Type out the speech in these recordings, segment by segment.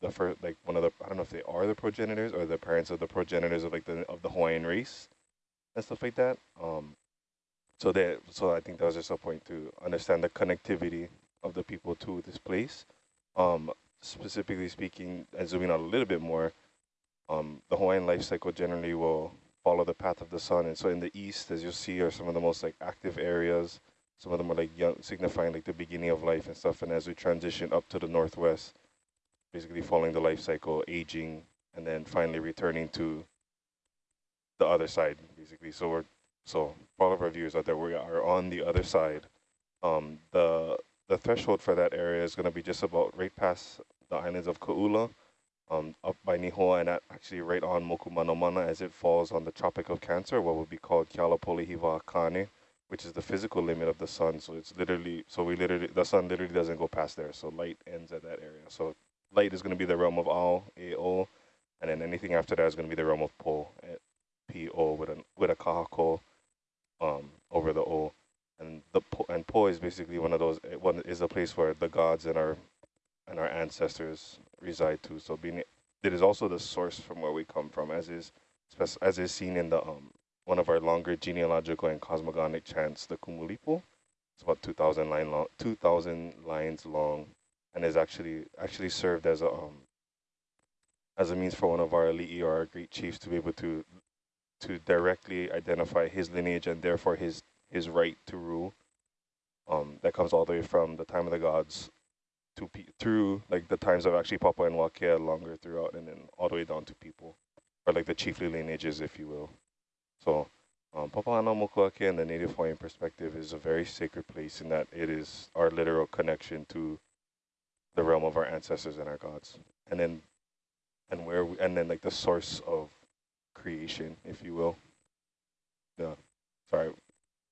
the first, like one of the, I don't know if they are the progenitors or the parents of the progenitors of like the of the Hawaiian race and stuff like that. Um, so that, so I think that was just a point to understand the connectivity of the people to this place. Um, specifically speaking, and zooming out a little bit more, um, the Hawaiian life cycle generally will follow the path of the sun. And so in the east, as you'll see, are some of the most like active areas. Some of them are like young, signifying like the beginning of life and stuff. And as we transition up to the northwest, basically following the life cycle, aging, and then finally returning to the other side, basically. So we're so all of our viewers out there, we are on the other side. Um, the the threshold for that area is going to be just about right past the islands of Ka'ula, um, up by Nihoa, and actually right on Mokumanomana as it falls on the Tropic of Cancer, what would be called Kealopolehiwa Akane, which is the physical limit of the sun. So it's literally, so we literally, the sun literally doesn't go past there. So light ends at that area. So light is going to be the realm of Ao, AO, and then anything after that is going to be the realm of Po, eh, PO with a, with a kahako um, over the O. And the po, and Po is basically one of those eh, one is a place where the gods and our and our ancestors reside too. So being it is also the source from where we come from, as is as is seen in the um, one of our longer genealogical and cosmogonic chants, the Kumulipo. It's about 2,000 line long, 2,000 lines long, and is actually actually served as a um, as a means for one of our elite or our great chiefs to be able to to directly identify his lineage and therefore his his right to rule. Um, that comes all the way from the time of the gods to through like the times of actually Papa and Wakea longer throughout, and then all the way down to people, or like the chiefly lineages, if you will. So um, Papahanaumokuakea and the native Hawaiian perspective is a very sacred place in that it is our literal connection to the realm of our ancestors and our gods, and then and where we, and then like the source of creation, if you will. Yeah, sorry,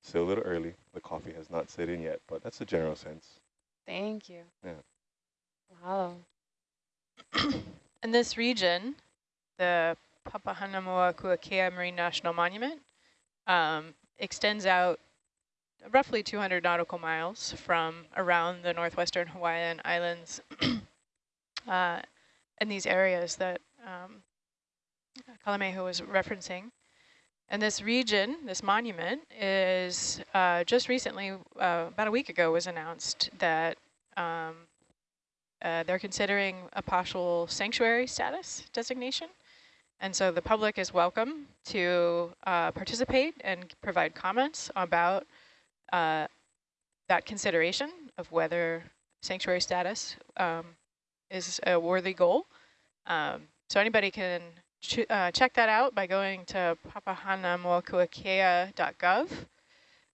still a little early. The coffee has not set in yet, but that's the general sense. Thank you. Yeah. Wow. In this region, the Papahanaumokuakea Marine National Monument um, extends out roughly 200 nautical miles from around the northwestern Hawaiian Islands uh, in these areas that um, Kalamehu was referencing. And this region, this monument, is uh, just recently, uh, about a week ago, was announced that um, uh, they're considering a partial sanctuary status designation. And so the public is welcome to uh, participate and provide comments about uh, that consideration of whether sanctuary status um, is a worthy goal. Um, so anybody can ch uh, check that out by going to papahanaumokuakea.gov.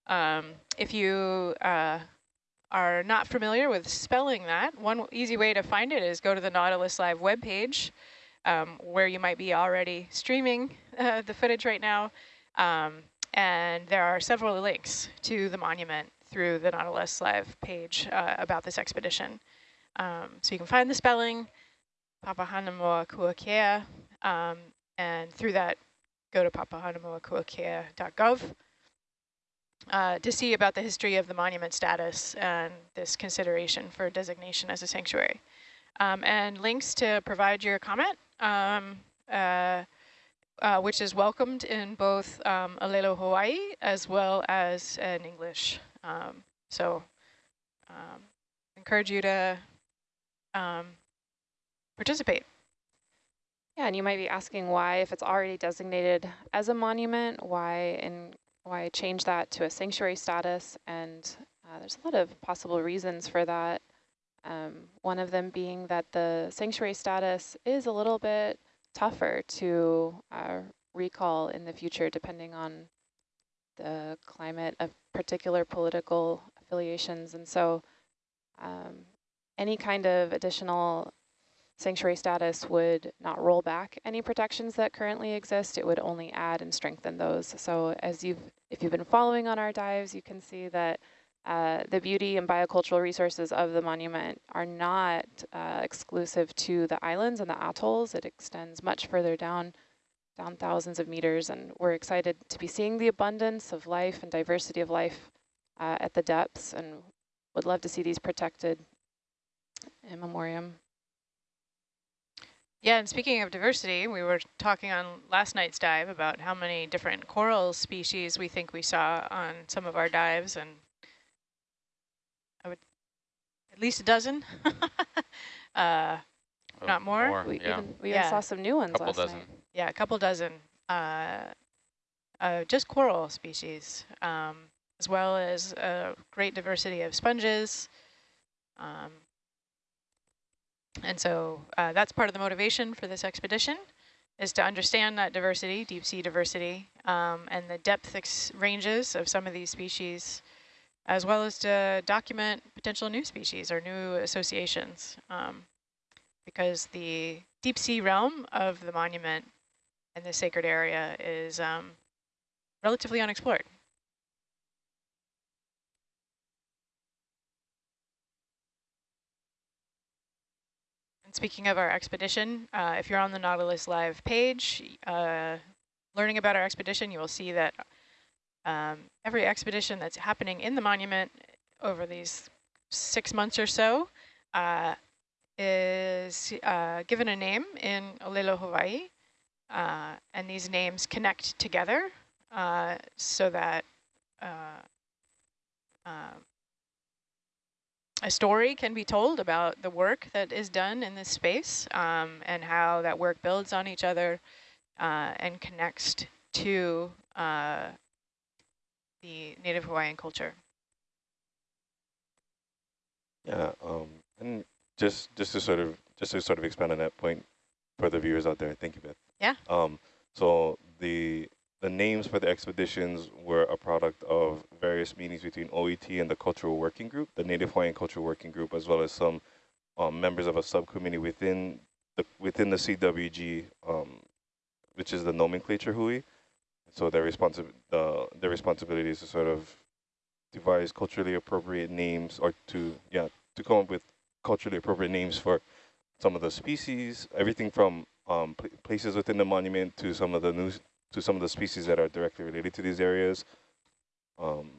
Um, if you uh, are not familiar with spelling that, one easy way to find it is go to the Nautilus Live webpage, um, where you might be already streaming uh, the footage right now. Um, and there are several links to the monument through the Nautilus Live page uh, about this expedition. Um, so you can find the spelling, Papahanaumokuakea, um, and through that, go to papahanaumokuakea.gov uh, to see about the history of the monument status and this consideration for designation as a sanctuary. Um, and links to provide your comment, um, uh, uh, which is welcomed in both um, Olelo Hawaii as well as in English. Um, so um, encourage you to um, participate. Yeah, and you might be asking why, if it's already designated as a monument, why and why change that to a sanctuary status? And uh, there's a lot of possible reasons for that. Um, one of them being that the sanctuary status is a little bit tougher to uh, recall in the future, depending on the climate of particular political affiliations. And so um, any kind of additional sanctuary status would not roll back any protections that currently exist. It would only add and strengthen those. So as you've, if you've been following on our dives, you can see that uh, the beauty and biocultural resources of the monument are not uh, exclusive to the islands and the atolls. It extends much further down, down thousands of meters, and we're excited to be seeing the abundance of life and diversity of life uh, at the depths, and would love to see these protected in memoriam. Yeah, and speaking of diversity, we were talking on last night's dive about how many different coral species we think we saw on some of our dives, and at least a dozen, uh, Oh, not more. more We yeah. even we Yeah. even saw some new ones Couple last dozen. night. Yeah, a couple dozen, uh, uh, just coral species, um, as well as a great diversity of sponges. Um, and so uh, that's part of the motivation for this expedition, is to understand that diversity, deep sea diversity, um, and the depth ranges of some of these species, as well as to document potential new species or new associations. Um, because the deep sea realm of the monument and the sacred area is um, relatively unexplored. And speaking of our expedition, uh, if you're on the Nautilus Live page, uh, learning about our expedition, you will see that um, every expedition that's happening in the monument over these six months or so uh, is uh, given a name in Olelo, Hawaii, uh, and these names connect together uh, so that uh, um, a story can be told about the work that is done in this space um, and how that work builds on each other uh, and connects to the Native Hawaiian culture. Yeah, um, and just just to sort of just to sort of expand on that point for the viewers out there. Thank you, Beth. Yeah. Um, so the the names for the expeditions were a product of various meetings between OET and the Cultural Working Group, the Native Hawaiian Cultural Working Group, as well as some um, members of a subcommittee within the within the CWG, um, which is the nomenclature hui. So their responsi the their responsibility is to sort of devise culturally appropriate names or to yeah to come up with culturally appropriate names for some of the species, everything from um, pl places within the monument to some of the new to some of the species that are directly related to these areas. Um,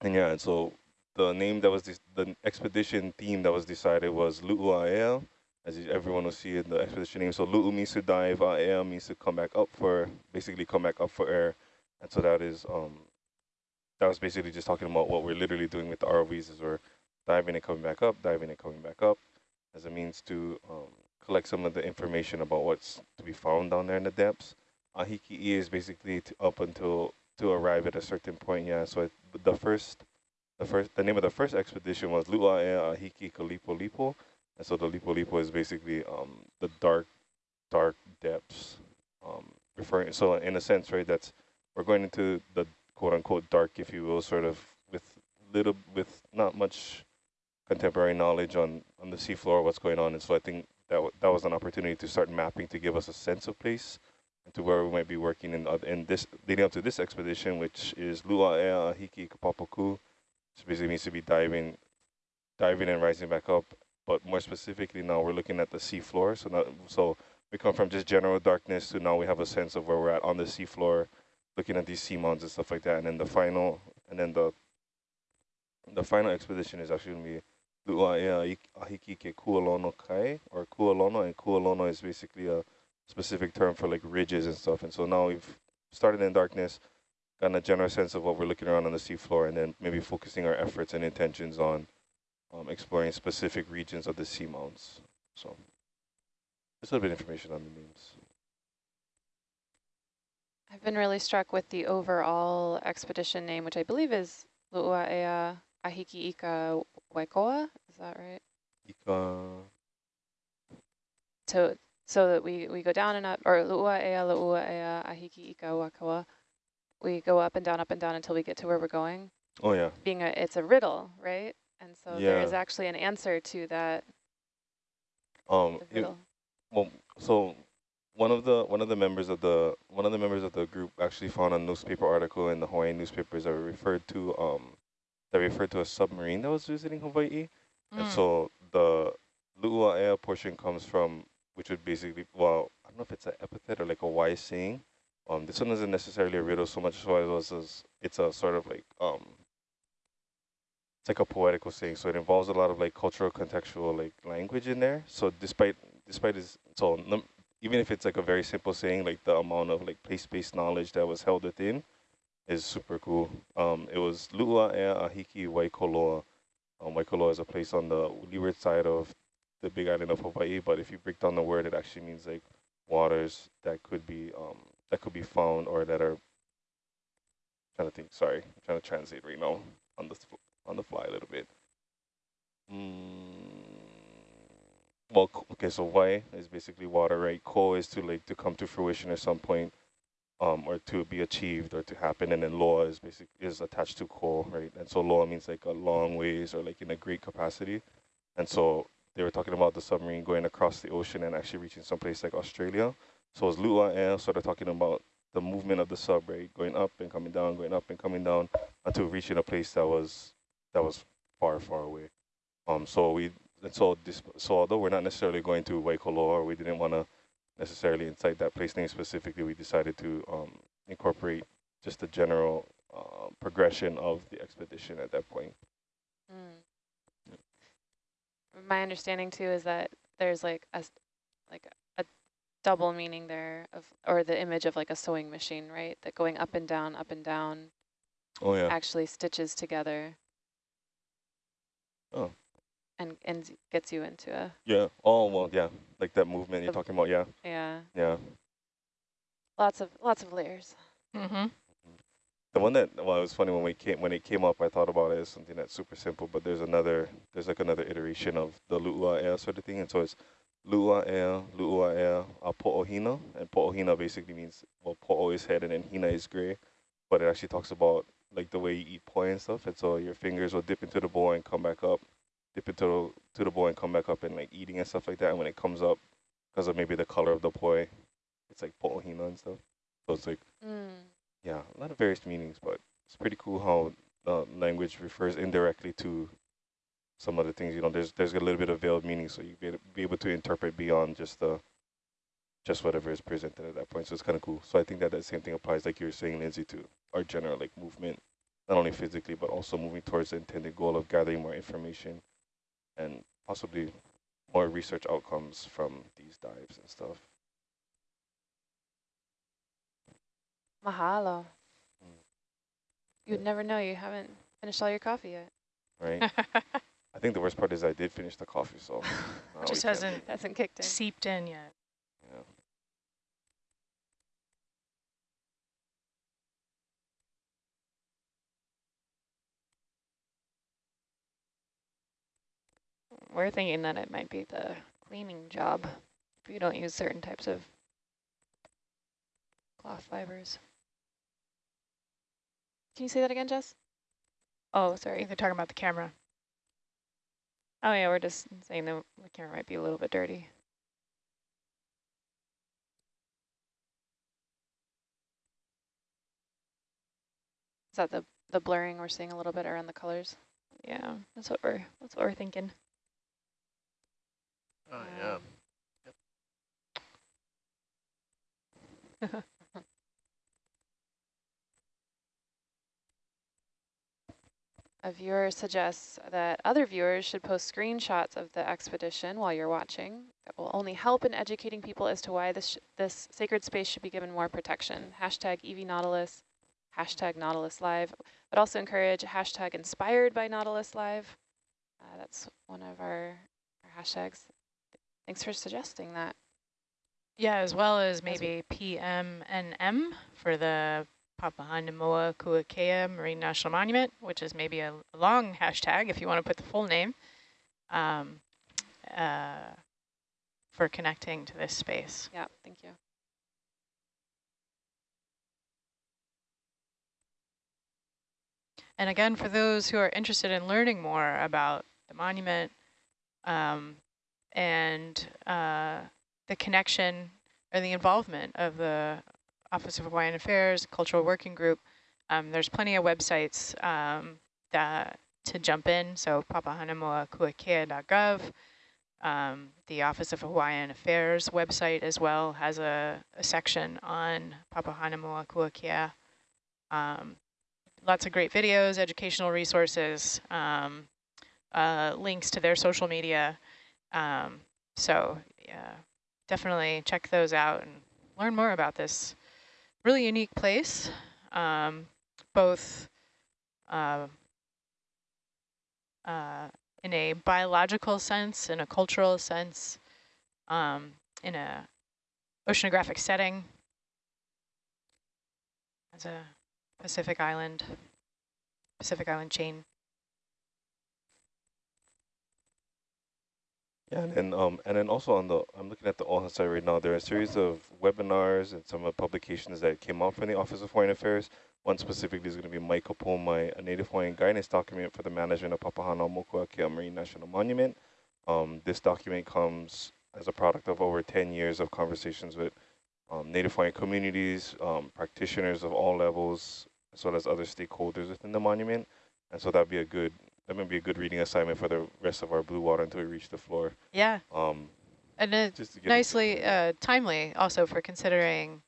and yeah, and so the name that was the expedition theme that was decided was Lu'ua'ea, as everyone will see in the expedition name. So Lu'u means to dive, A'ea means to come back up for, basically come back up for air. And so that is, um, that was basically just talking about what we're literally doing with the ROVs is we're diving and coming back up, diving and coming back up as a means to um, collect some of the information about what's to be found down there in the depths. Ahiki is basically up until to arrive at a certain point. Yeah, so it, the first, the first, the name of the first expedition was Lu'aea Ahiki Kalipo Lipo, and so the Lipo Lipo is basically um, the dark, dark depths, um, referring. So in a sense, right, that's we're going into the quote unquote dark, if you will, sort of with little, with not much contemporary knowledge on on the seafloor, what's going on, and so I think that that was an opportunity to start mapping to give us a sense of place and to where we might be working in, in this leading up to this expedition, which is Lua'ea Hiki Kapapaku, which basically means to be diving, diving and rising back up. But more specifically, now we're looking at the seafloor. So now, so we come from just general darkness to now we have a sense of where we're at on the seafloor, looking at these sea mounds and stuff like that. And then the final, and then the the final expedition is actually gonna be Lua'ea Ahiki Ke Kualono Kai or Kualono, and Kualono is basically a specific term for like ridges and stuff. And so now we've started in darkness, gotten a general sense of what we're looking around on the seafloor, and then maybe focusing our efforts and intentions on um, exploring specific regions of the seamounts. So just a little bit of information on the names. I've been really struck with the overall expedition name, which I believe is Lu'ua'ea Ahiki Ika Waikoa. Is that right? Ika. So so that we, we go down and up, or Lu'ua'ea, Lu'ua'ea, Ahiki Ika Waikoa. We go up and down, up and down until we get to where we're going. Oh yeah. Being a, it's a riddle, right? And so Yeah. there is actually an answer to that Um. It, well, so one of the one of the members of the one of the members of the group actually found a newspaper article in the Hawaiian newspapers that referred to um that referred to a submarine that was visiting Hawaii. And Mm. so the Lu'ua'ea portion comes from, which would basically, well, I don't know if it's an epithet or like a wise saying. Um, this one isn't necessarily a riddle so much as it was, as it's a sort of like, um, it's like a poetical saying. So it involves a lot of like cultural contextual like language in there. So despite despite his so even if it's like a very simple saying, like the amount of like place-based knowledge that was held within is super cool. Um, it was Lu'a Ea Ahiki Waikoloa. Um, Waikoloa is a place on the leeward side of the big island of Hawaii, but if you break down the word, it actually means like waters that could be um, that could be found or that are trying to think. Sorry, I'm trying to translate right now on the on the fly a little bit. Mm, well, okay, so wai is basically water, right? Ko is to like to come to fruition at some point, um, or to be achieved or to happen, and then loa is basic is attached to ko, right? And so loa means like a long ways or like in a great capacity, and so they were talking about the submarine going across the ocean and actually reaching someplace like Australia. So it's Lua Air sort of talking about the movement of the sub, right? Going up and coming down, going up and coming down until reaching a place that was that was far, far away. Um, so we so this so although we're not necessarily going to Waikoloa we didn't want to necessarily incite that place name specifically, we decided to um, incorporate just the general uh, progression of the expedition at that point. Mm my understanding too is that there's like a like a double meaning there of or the image of like a sewing machine, right? That going up and down, up and down. Oh yeah. Actually stitches together. Oh. And and gets you into a. Yeah. Oh well, yeah. Like that movement you're talking about. Yeah. Yeah. Yeah. Lots of lots of layers. Mm-hmm. The one that well, it was funny when we came when it came up. I thought about it as something that's super simple, but there's another there's like another iteration of the lu'ua sort of thing, and so it's lu'ua ea, lu'ua air, a po'ohina, and po'ohina basically means well, po'o is head and then hina is gray, but it actually talks about like the way you eat poi and stuff, and so your fingers will dip into the bowl and come back up, dip into to the bowl and come back up and like eating and stuff like that. And when it comes up, because of maybe the color of the poi, it's like po'ohina and stuff. So it's like. Mm yeah, a lot of various meanings, but it's pretty cool how the language refers indirectly to some other things. You know, there's there's a little bit of veiled meaning, so you be, be able to interpret beyond just the just whatever is presented at that point. So it's kind of cool. So I think that that same thing applies, like you were saying, Lindsay, to our general like movement, not only physically but also moving towards the intended goal of gathering more information and possibly more research outcomes from these dives and stuff. Mahalo. Mm. You'd never know. You haven't finished all your coffee yet. Right. I think the worst part is I did finish the coffee, so just hasn't hasn't kicked in, seeped in yet. Yeah. We're thinking that it might be the cleaning job if you don't use certain types of cloth fibers. Can you say that again, Jess? Oh, sorry. They're talking about the camera. Oh yeah, we're just saying the, the camera might be a little bit dirty. Is that the the blurring we're seeing a little bit around the colors? Yeah, that's what we're that's what we're thinking. Oh yeah. Yep. A viewer suggests that other viewers should post screenshots of the expedition while you're watching. That will only help in educating people as to why this, this sacred space should be given more protection. Hashtag EV Nautilus, hashtag Nautilus Live, but also encourage hashtag inspired by Nautilus Live. Uh, that's one of our, our hashtags. Thanks for suggesting that. Yeah, as well as maybe PMNM for the Papahanaumokuakea Marine National Monument, which is maybe a long hashtag if you want to put the full name, um, uh, for connecting to this space. Yeah, thank you. And again, for those who are interested in learning more about the monument um, and uh, the connection or the involvement of the Office of Hawaiian Affairs, Cultural Working Group. Um, there's plenty of websites um, that to jump in. So papahanaumokuakea.gov. Um, the Office of Hawaiian Affairs website as well has a, a section on Papahanaumokuakea. Um, lots of great videos, educational resources, um, uh, links to their social media. Um, so yeah, definitely check those out and learn more about this really unique place, um, both uh, uh, in a biological sense, in a cultural sense, um, in a oceanographic setting as a Pacific Island, Pacific Island chain. Yeah, and then, um, and then also on the, I'm looking at the OHA site right now, there are a series of webinars and some of publications that came out from the Office of Foreign Affairs. One specifically is going to be Mai Ka Po Mai, a Native Hawaiian guidance document for the management of Papahana Papahanaumokuakea Marine National Monument. Um, this document comes as a product of over 10 years of conversations with um, Native Hawaiian communities, um, practitioners of all levels, as well as other stakeholders within the monument. And so that'd be a good that might be a good reading assignment for the rest of our blue water until we reach the floor. Yeah. Um, and it's nicely uh, timely also for considering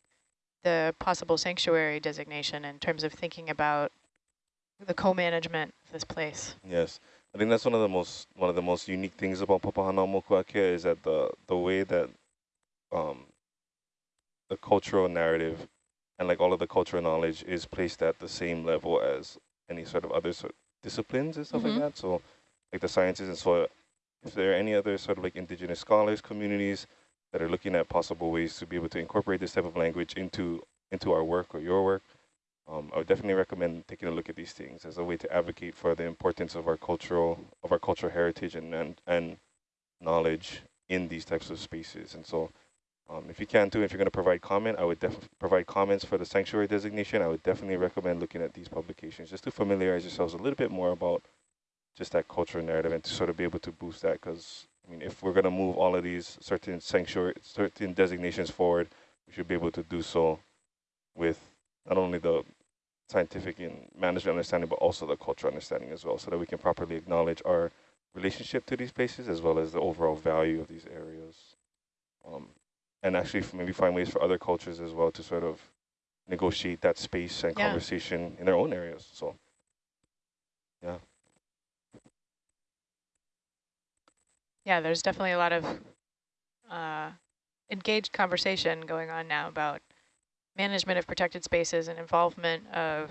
the possible sanctuary designation in terms of thinking about the co-management of this place. Yes. I think that's one of the most one of the most unique things about Papahanaumokuakea is that the the way that um, the cultural narrative and like all of the cultural knowledge is placed at the same level as any sort of other sort disciplines and stuff mm -hmm. like mm-hmm. that. So like the sciences and so if there are any other sort of like indigenous scholars, communities that are looking at possible ways to be able to incorporate this type of language into into our work or your work, um, I would definitely recommend taking a look at these things as a way to advocate for the importance of our cultural of our cultural heritage and and, and knowledge in these types of spaces. And so um, if you can too, if you're going to provide comment, I would provide comments for the sanctuary designation. I would definitely recommend looking at these publications just to familiarize yourselves a little bit more about just that cultural narrative and to sort of be able to boost that. Because I mean, if we're going to move all of these certain sanctuary, certain designations forward, we should be able to do so with not only the scientific and management understanding, but also the cultural understanding as well, so that we can properly acknowledge our relationship to these places as well as the overall value of these areas. Um, and actually maybe find ways for other cultures as well to sort of negotiate that space and yeah. conversation in their own areas. So, yeah. Yeah, there's definitely a lot of uh, engaged conversation going on now about management of protected spaces and involvement of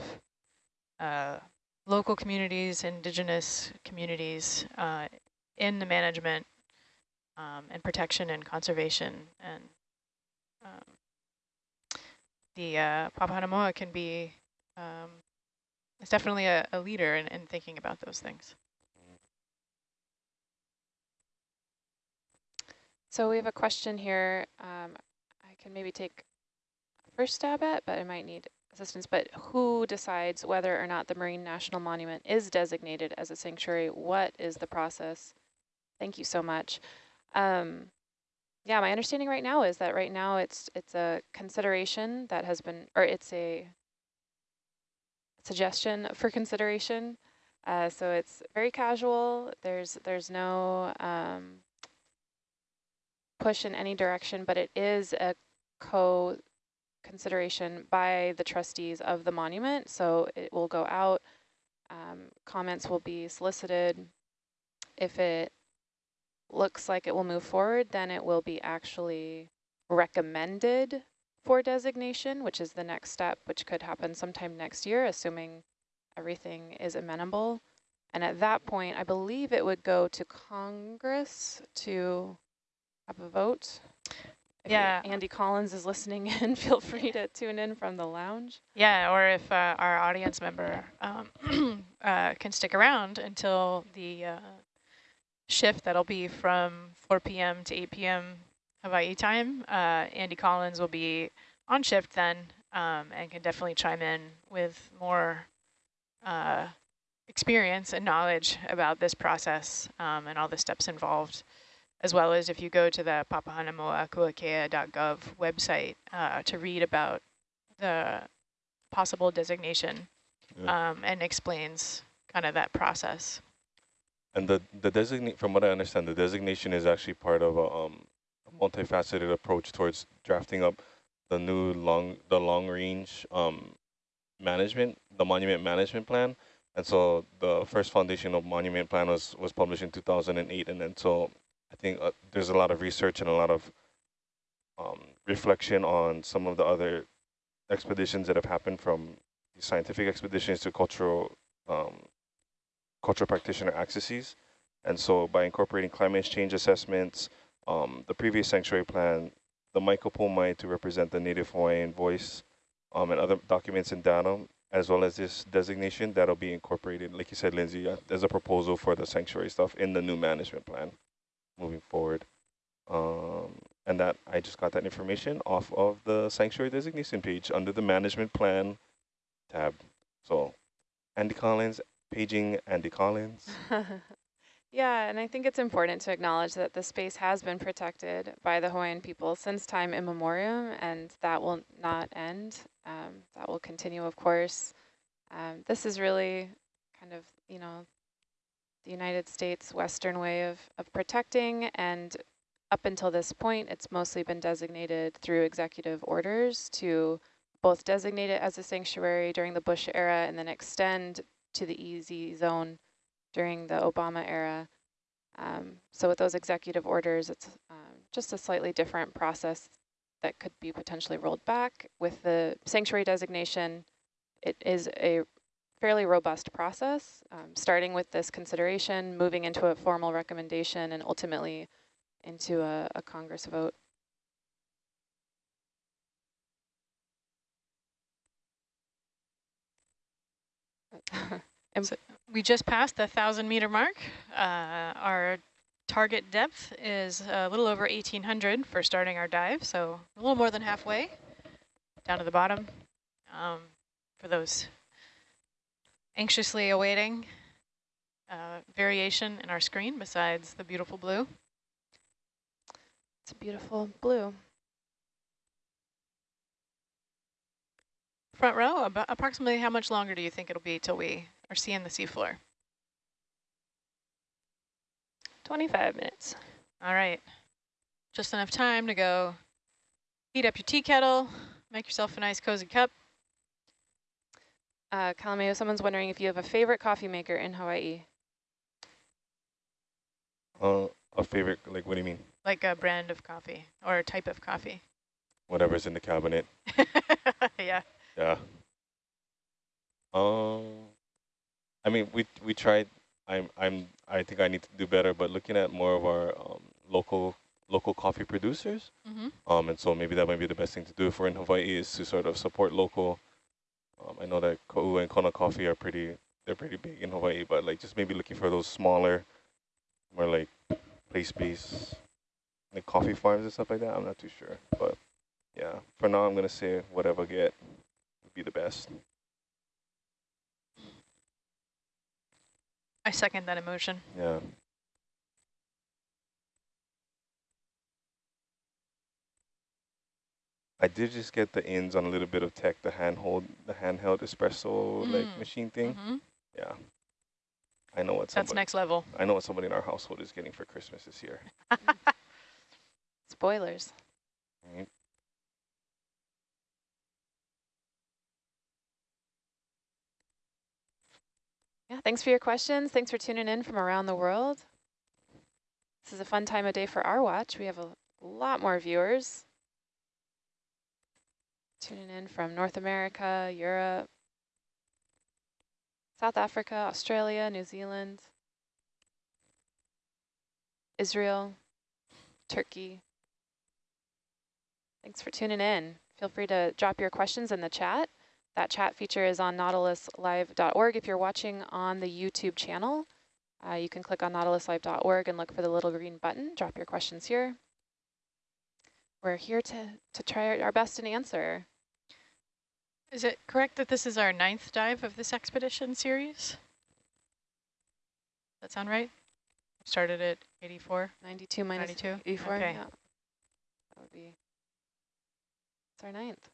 uh, local communities, indigenous communities uh, in the management um, and protection and conservation and um, the uh, Papahanaumokuakea, um, it's definitely a, a leader in, in thinking about those things. So we have a question here. Um, I can maybe take a first stab at, but I might need assistance. But who decides whether or not the Marine National Monument is designated as a sanctuary? What is the process? Thank you so much. Um, yeah, my understanding right now is that right now it's it's a consideration that has been, or it's a suggestion for consideration. Uh, so it's very casual. There's there's no um, push in any direction, but it is a co consideration by the trustees of the monument. So it will go out. Um, comments will be solicited. If it looks like it will move forward, then it will be actually recommended for designation, which is the next step, which could happen sometime next year, assuming everything is amenable. And at that point, I believe it would go to Congress to have a vote. If yeah. Andy Collins is listening in, feel free to tune in from the lounge. Yeah, or if uh, our audience member um, uh, can stick around until the uh, shift that'll be from 4 p.m. to 8 p.m. Hawaii time. Uh, Andy Collins will be on shift then um, and can definitely chime in with more uh, experience and knowledge about this process um, and all the steps involved, as well as if you go to the papahanaumokuakea.gov website uh, to read about the possible designation yeah. um, and explains kind of that process. And the the designate, from what I understand, the designation is actually part of a, um, a multifaceted approach towards drafting up the new long the long range um, management, the monument management plan. And so the first foundation of monument plan was was published in 2008, and then so I think uh, there's a lot of research and a lot of um, reflection on some of the other expeditions that have happened from scientific expeditions to cultural um, cultural practitioner accesses. And so by incorporating climate change assessments, um, the previous sanctuary plan, the Mai Ka Po Mai to represent the native Hawaiian voice, um, and other documents and data, as well as this designation that'll be incorporated, like you said, Lindsay, uh, as a proposal for the sanctuary stuff in the new management plan moving forward. Um, and that I just got that information off of the sanctuary designation page under the management plan tab. So Andy Collins, paging Andy Collins. yeah, and I think it's important to acknowledge that the space has been protected by the Hawaiian people since time immemorial, and that will not end. Um, that will continue, of course. Um, this is really kind of, you know, the United States Western way of, of protecting, and up until this point, it's mostly been designated through executive orders to both designate it as a sanctuary during the Bush era and then extend to the EEZ zone during the Obama era. Um, so with those executive orders, it's um, just a slightly different process that could be potentially rolled back. With the sanctuary designation, it is a fairly robust process, um, starting with this consideration, moving into a formal recommendation, and ultimately into a, a Congress vote. so we just passed the 1,000 meter mark. Uh, our target depth is a little over 1,800 for starting our dive, so a little more than halfway down to the bottom. Um, for those anxiously awaiting uh, variation in our screen besides the beautiful blue. It's a beautiful blue. Front row, about approximately how much longer do you think it'll be till we are seeing the seafloor? 25 minutes. All right. Just enough time to go heat up your tea kettle, make yourself a nice cozy cup. Uh, Kalameo, someone's wondering if you have a favorite coffee maker in Hawaii. Uh, a favorite, like what do you mean? Like a brand of coffee or a type of coffee. Whatever's in the cabinet. yeah. Yeah. Um, I mean, we we tried. I'm I'm I think I need to do better, but looking at more of our um, local local coffee producers. Mm -hmm. Um, and so maybe that might be the best thing to do if we're in Hawaii is to sort of support local. Um, I know that Ka'u and Kona Coffee are pretty they're pretty big in Hawaii, but like just maybe looking for those smaller, more like place-based like coffee farms and stuff like that. I'm not too sure, but yeah, for now I'm gonna say whatever I get be the best. I second that emotion. Yeah. I did just get the ins on a little bit of tech, the handhold, the handheld espresso mm. like machine thing. Mm -hmm. Yeah. I know what That's next level. I know what somebody in our household is getting for Christmas this year. Spoilers. Right. Yeah, thanks for your questions. Thanks for tuning in from around the world. This is a fun time of day for our watch. We have a lot more viewers tuning in from North America, Europe, South Africa, Australia, New Zealand, Israel, Turkey. Thanks for tuning in. Feel free to drop your questions in the chat. That chat feature is on nautiluslive.org. If you're watching on the YouTube channel, uh, you can click on nautiluslive.org and look for the little green button. Drop your questions here. We're here to, to try our best and answer. Is it correct that this is our ninth dive of this expedition series? That sound right? Started at 84? 92 minus 92? 84, okay. yeah. That would be, it's our ninth.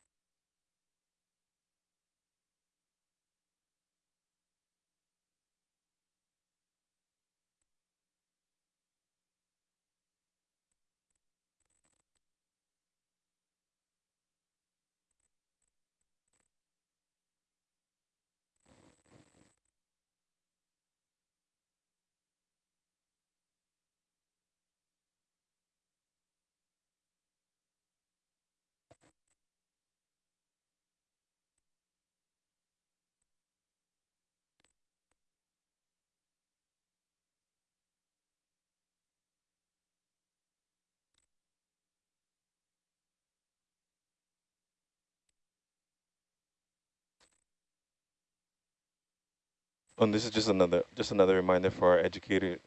And this is just another just another reminder for our educators,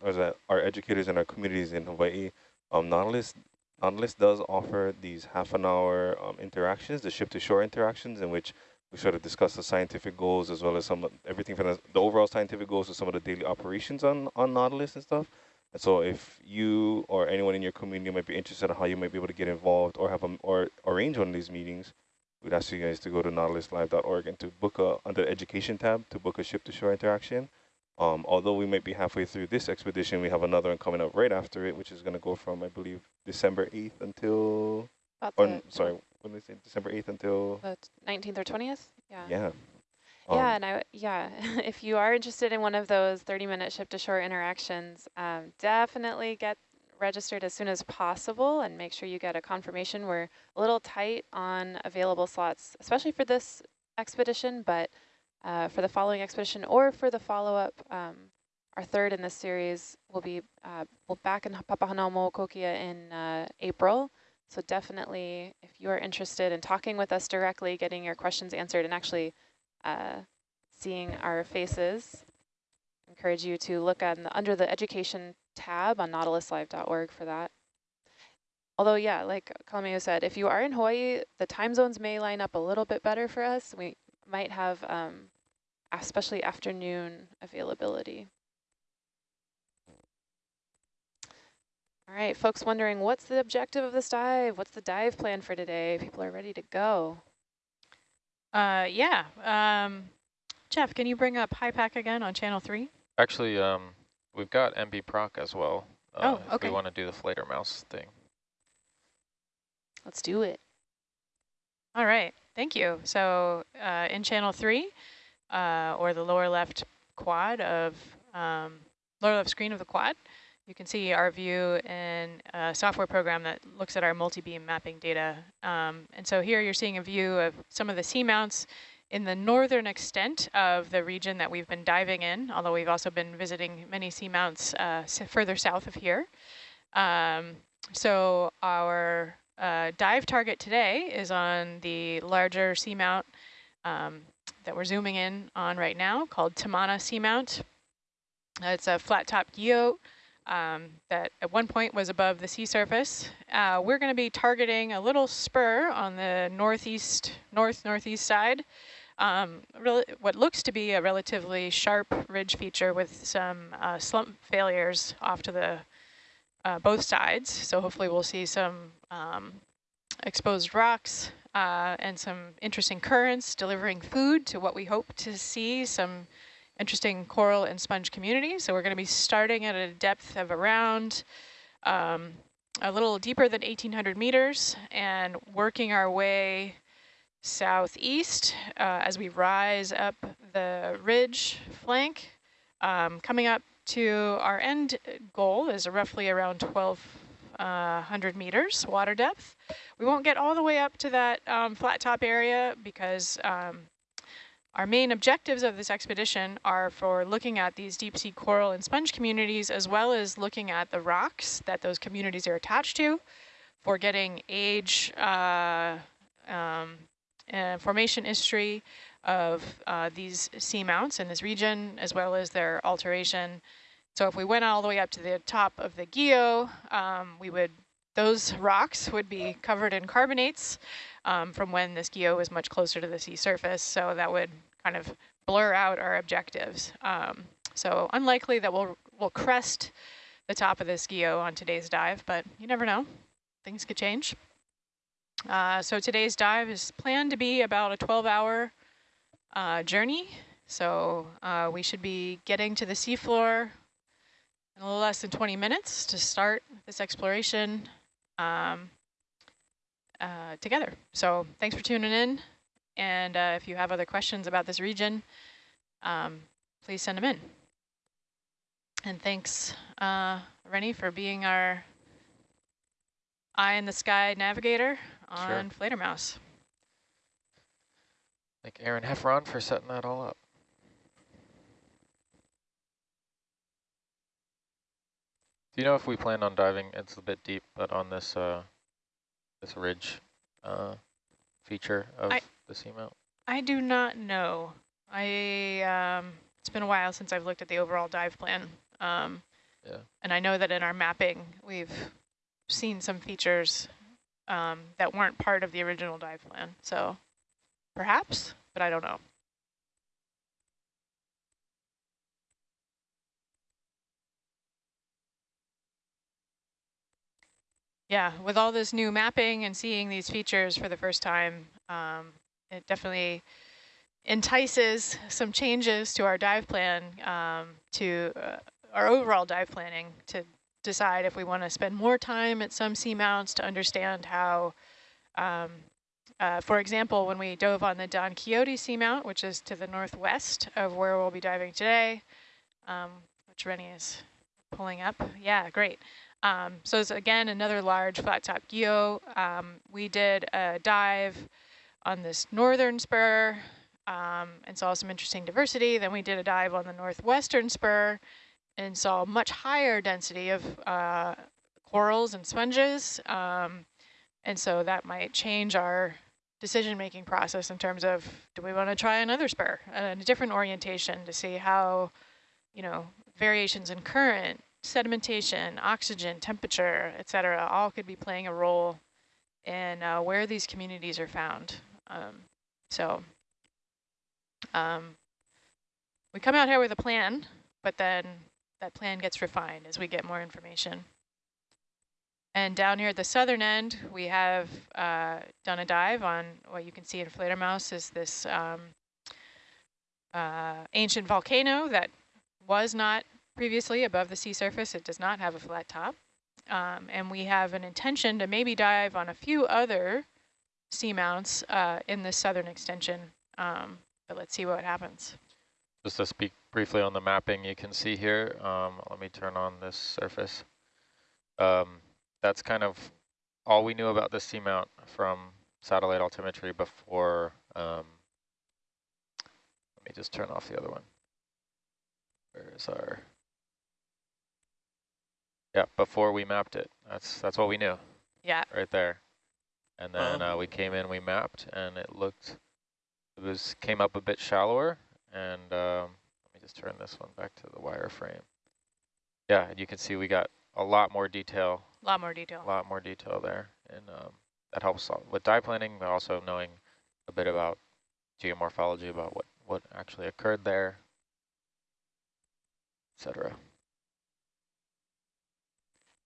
our educators and our communities in Hawaii. Um, Nautilus Nautilus does offer these half an hour um, interactions, the ship to shore interactions, in which we sort of discuss the scientific goals as well as some everything from the, the overall scientific goals to some of the daily operations on on Nautilus and stuff. And so if you or anyone in your community might be interested in how you might be able to get involved or have a, or arrange one of these meetings, we'd ask you guys to go to nautiluslive.org and to book a, under the education tab, to book a ship to shore interaction. Um, although we might be halfway through this expedition, we have another one coming up right after it, which is going to go from, I believe, December 8th until, or, sorry, when did they say, December 8th until? The 19th or 20th? Yeah. Yeah. Um, yeah, and I yeah, if you are interested in one of those 30-minute ship-to-shore interactions, um, definitely get registered as soon as possible and make sure you get a confirmation. We're a little tight on available slots, especially for this expedition, but uh, for the following expedition or for the follow-up, um, our third in this series will be uh, we'll back in in uh, April. So definitely, if you are interested in talking with us directly, getting your questions answered, and actually uh, seeing our faces, encourage you to look at the, under the education tab on nautiluslive.org for that. Although, yeah, like Kalameo said, if you are in Hawaii, the time zones may line up a little bit better for us. We might have um, especially afternoon availability. All right, folks wondering, what's the objective of this dive? What's the dive plan for today? People are ready to go. Uh, yeah. Um, Jeff, can you bring up HYPACK again on channel three? Actually, um, we've got MB Proc as well. Uh, oh, okay. we want to do the Fledermaus thing. Let's do it. All right, thank you. So uh, in channel three, uh, or the lower left quad of, um, lower left screen of the quad, you can see our view in a software program that looks at our multi-beam mapping data. Um, and so here you're seeing a view of some of the seamounts in the northern extent of the region that we've been diving in, although we've also been visiting many seamounts uh, further south of here. Um, so our uh, dive target today is on the larger seamount um, that we're zooming in on right now called Tamana Seamount. Uh, it's a flat top guyot um, that at one point was above the sea surface. Uh, we're going to be targeting a little spur on the northeast, north-northeast side. Um, what looks to be a relatively sharp ridge feature with some uh, slump failures off to the uh, both sides. So hopefully we'll see some um, exposed rocks uh, and some interesting currents delivering food to what we hope to see, some interesting coral and sponge community. So we're going to be starting at a depth of around um, a little deeper than 1800 meters and working our way southeast uh, as we rise up the ridge flank. Um, coming up to our end goal is roughly around 1200 uh, meters water depth. We won't get all the way up to that um, flat top area because um, our main objectives of this expedition are for looking at these deep sea coral and sponge communities, as well as looking at the rocks that those communities are attached to, for getting age uh, um, and formation history of uh, these seamounts in this region, as well as their alteration. So if we went all the way up to the top of the guyot, um, we would those rocks would be covered in carbonates um, from when this guyot was much closer to the sea surface. So that would kind of blur out our objectives. Um, so unlikely that we'll, we'll crest the top of this guyot on today's dive, but you never know. Things could change. Uh, so today's dive is planned to be about a 12-hour uh, journey. So uh, we should be getting to the seafloor in a little less than 20 minutes to start this exploration um, uh, together. So thanks for tuning in. And uh, if you have other questions about this region, um, please send them in. And thanks, uh, Rennie, for being our eye in the sky navigator on sure. Fledermaus. Thank Aaron Heffron for setting that all up. Do you know if we plan on diving? It's a bit deep, but on this uh, this ridge uh, feature of I, the seamount? I do not know. I um, it's been a while since I've looked at the overall dive plan. Um, Yeah. And I know that in our mapping, we've seen some features um, that weren't part of the original dive plan. So perhaps, but I don't know. Yeah, with all this new mapping and seeing these features for the first time, um, it definitely entices some changes to our dive plan, um, to uh, our overall dive planning to decide if we want to spend more time at some seamounts to understand how, um, uh, for example, when we dove on the Don Quixote seamount, which is to the northwest of where we'll be diving today, um, which Rennie is pulling up. Yeah, great. Um, so it's again another large flat top guyot. Um, we did a dive on this northern spur um, and saw some interesting diversity. Then we did a dive on the northwestern spur and saw much higher density of uh, corals and sponges. Um, and so that might change our decision-making process in terms of, do we want to try another spur and a different orientation to see how, you know, variations in current, sedimentation, oxygen, temperature, et cetera, all could be playing a role in uh, where these communities are found. Um, so um, we come out here with a plan, but then that plan gets refined as we get more information. And down here at the southern end, we have uh, done a dive on what you can see in Fledermaus is this um, uh, ancient volcano that was not previously above the sea surface. It does not have a flat top. Um, and we have an intention to maybe dive on a few other seamounts uh, in the southern extension. Um, but let's see what happens. Just to speak briefly on the mapping you can see here, um, let me turn on this surface. Um, that's kind of all we knew about the seamount from satellite altimetry before, um, let me just turn off the other one. Where's our, yeah, before we mapped it, that's that's what we knew. Yeah. Right there. And then uh, we came in, we mapped, and it looked, it was came up a bit shallower, and um, let me just turn this one back to the wireframe. Yeah, and you can see we got a lot more detail. A lot more detail. A lot more detail there, and um, that helps with dive planning, but also knowing a bit about geomorphology, about what, what actually occurred there, etc.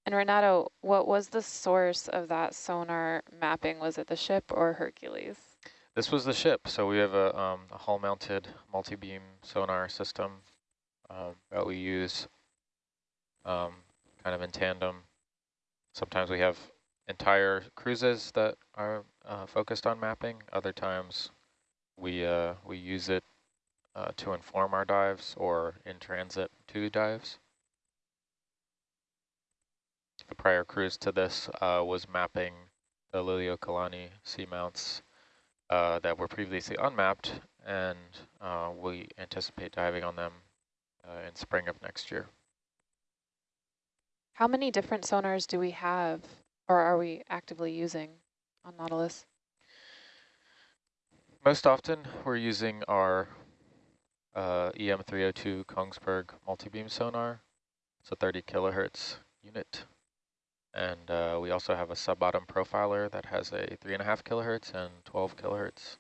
And Renato, what was the source of that sonar mapping? Was it the ship or Hercules? This was the ship. So we have a, um, a hull-mounted multi-beam sonar system um, that we use um, kind of in tandem. Sometimes we have entire cruises that are uh, focused on mapping. Other times we uh, we use it uh, to inform our dives or in transit to dives. The prior cruise to this uh, was mapping the Liliuokalani seamounts uh, that were previously unmapped, and uh, we anticipate diving on them uh, in spring of next year. How many different sonars do we have, or are we actively using on Nautilus? Most often, we're using our uh, EM302 Kongsberg multi-beam sonar. It's a 30 kilohertz unit. And uh, we also have a sub-bottom profiler that has a 3.5 kilohertz and 12 kilohertz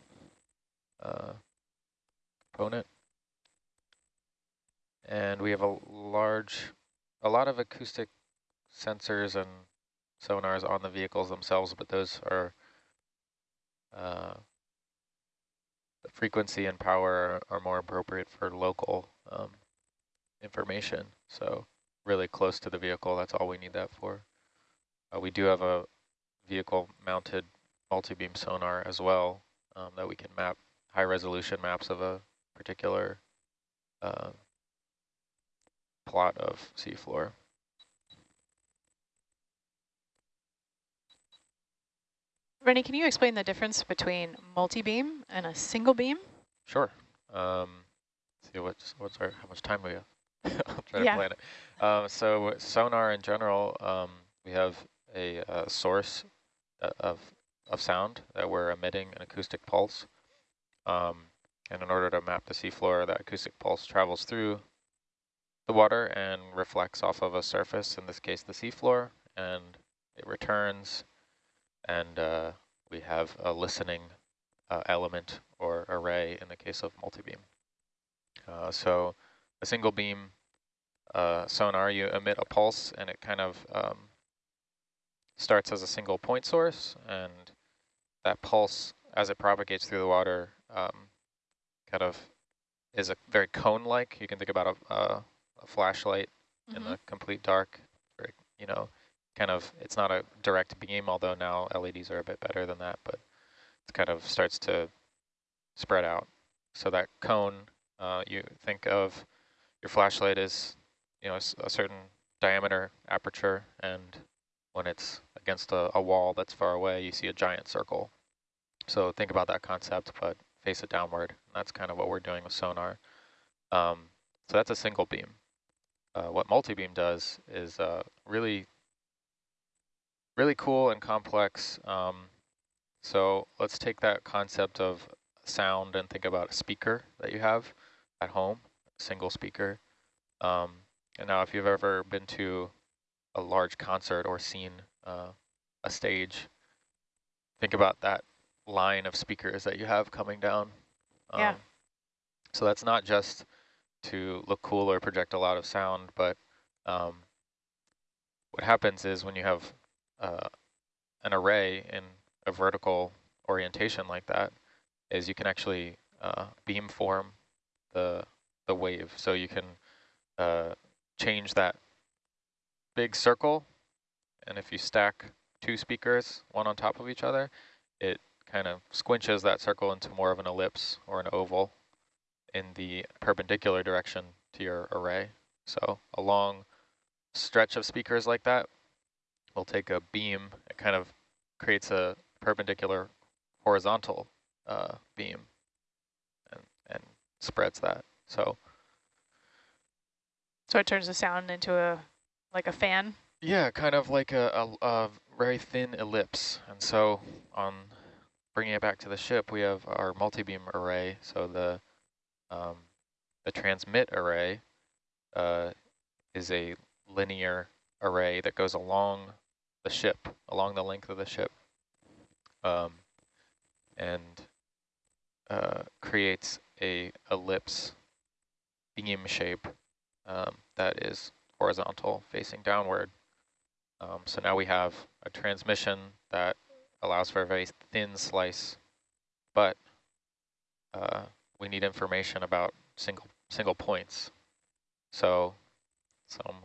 uh, component. And we have a large, a lot of acoustic sensors and sonars on the vehicles themselves, but those are uh, the frequency and power are, more appropriate for local um, information. So really close to the vehicle, that's all we need that for. Uh, we do have a vehicle mounted multi-beam sonar as well um, that we can map high resolution maps of a particular uh, plot of seafloor. Rennie, can you explain the difference between multi-beam and a single beam? Sure. Um, see what's what's our how much time we have. I'll try Yeah. to plan it. Um, so sonar in general, um, we have a, a source uh, of of sound that we're emitting an acoustic pulse. Um, And in order to map the seafloor, that acoustic pulse travels through the water and reflects off of a surface, in this case the seafloor, and it returns, and uh, we have a listening uh, element or array in the case of multibeam. Uh, so a single beam uh, sonar, you emit a pulse and it kind of um, starts as a single point source and that pulse as it propagates through the water um, kind of is a very cone-like. You can think about a, a, a flashlight mm -hmm. in the mm-hmm. complete dark, very, you know, kind of, it's not a direct beam, although now LEDs are a bit better than that, but it kind of starts to spread out. So that cone, uh, you think of your flashlight as, you know, a, a certain diameter aperture, and when it's against a, a wall that's far away, you see a giant circle. So think about that concept, but face it downward. That's kind of what we're doing with sonar. Um, so that's a single beam. Uh, what multi-beam does is uh, really, really cool and complex. Um, so let's take that concept of sound and think about a speaker that you have at home, a single speaker. Um, and now if you've ever been to a large concert or seen uh, a stage, think about that line of speakers that you have coming down. Um, yeah. So that's not just to look cool or project a lot of sound, but um, what happens is when you have uh, an array in a vertical orientation like that, is you can actually uh, beam form the the wave. So you can uh, change that big circle, and if you stack two speakers, one on top of each other, it kind of squinches that circle into more of an ellipse or an oval in the perpendicular direction to your array. So a long stretch of speakers like that will take a beam, it kind of creates a perpendicular horizontal uh, beam and, and spreads that. So so it turns the sound into a like a fan? Yeah, kind of like a, a, a very thin ellipse. And so on bringing it back to the ship, we have our multi-beam array. So the um, the transmit array uh, is a linear array that goes along the ship, along the length of the ship, um, and uh, creates a ellipse beam shape um, that is horizontal facing downward. Um, so now we have a transmission that allows for a very thin slice, but uh, we need information about single single points. So some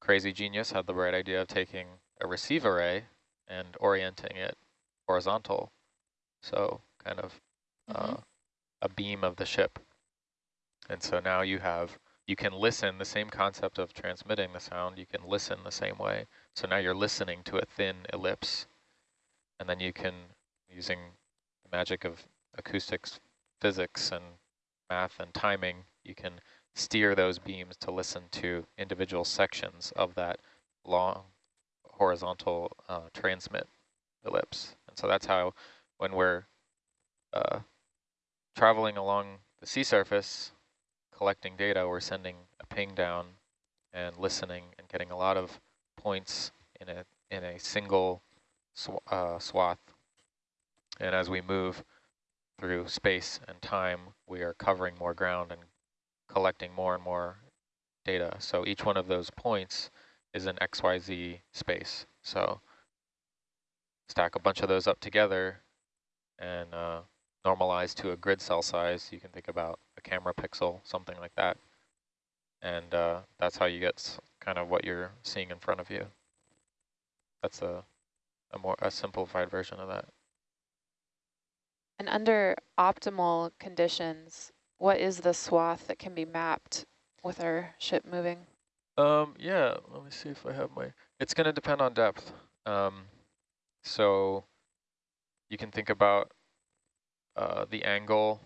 crazy genius had the bright idea of taking a receive array and orienting it horizontal. So kind of mm -hmm. uh, a beam of the ship. And so now you have, you can listen, the same concept of transmitting the sound, you can listen the same way. So now you're listening to a thin ellipse and then you can, using the magic of acoustics, physics, and math and timing, you can steer those beams to listen to individual sections of that long horizontal uh, transmit ellipse. And so that's how when we're uh, traveling along the sea surface, collecting data, we're sending a ping down and listening and getting a lot of points in a in a single sw uh, swath. And as we move through space and time, we are covering more ground and collecting more and more data. So each one of those points is an XYZ space. So stack a bunch of those up together and uh, normalize to a grid cell size. You can think about camera pixel, something like that. And uh, that's how you get kind of what you're seeing in front of you. That's a a more a simplified version of that. And under optimal conditions, what is the swath that can be mapped with our ship moving? Um, yeah, let me see if I have my, it's going to depend on depth. Um, so you can think about uh, the angle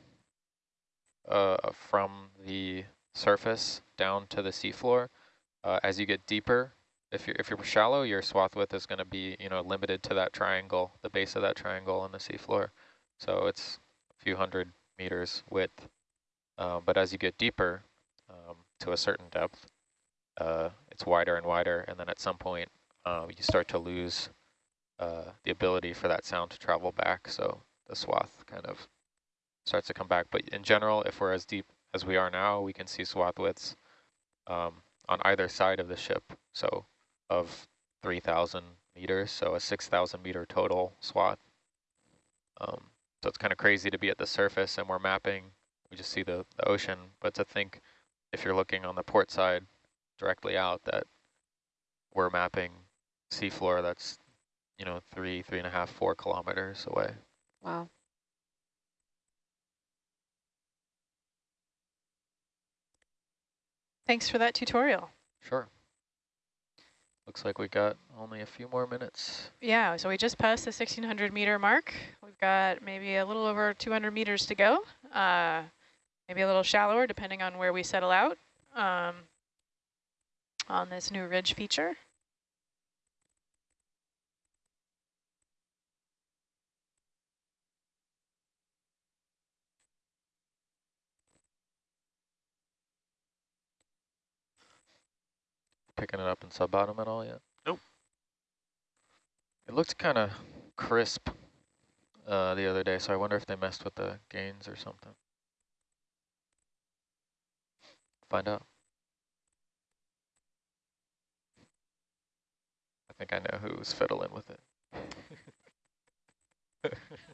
uh, from the surface down to the seafloor. Uh, as you get deeper, if you're if you're shallow, your swath width is going to be you know limited to that triangle, the base of that triangle on the seafloor. So it's a few hundred meters width. Um, but as you get deeper um, to a certain depth, uh, it's wider and wider, and then at some point uh, you start to lose uh, the ability for that sound to travel back. So the swath kind of starts to come back. But in general, if we're as deep as we are now, we can see swath widths um, on either side of the ship. So of 3,000 meters, so a 6,000 meter total swath. Um, so it's kind of crazy to be at the surface and we're mapping, we just see the, the ocean, but to think if you're looking on the port side directly out that we're mapping seafloor that's, you know, three, three and a half, four kilometers away. Wow. Thanks for that tutorial. Sure. Looks like we got only a few more minutes. Yeah, so we just passed the 1600 meter mark. We've got maybe a little over 200 meters to go. Uh, maybe a little shallower depending on where we settle out um, on this new ridge feature. Picking it up in sub-bottom at all yet? Nope. It looked kind of crisp uh, the other day, so I wonder if they messed with the gains or something. Find out. I think I know who's fiddling with it.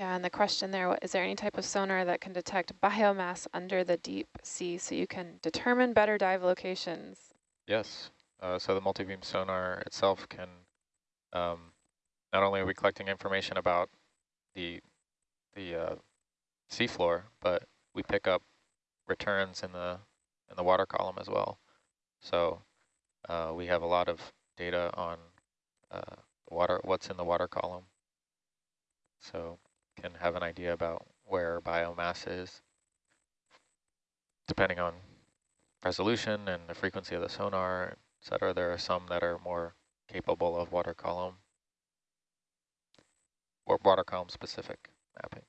Yeah, and the question there, is there any type of sonar that can detect biomass under the deep sea so you can determine better dive locations? Yes. Uh, so the multi-beam sonar itself can, um, not only are we collecting information about the the uh, seafloor, but we pick up returns in the in the water column as well. So uh, we have a lot of data on uh, water, what's in the water column. So can have an idea about where biomass is, depending on resolution and the frequency of the sonar, et cetera. There are some that are more capable of water column or water column specific mapping.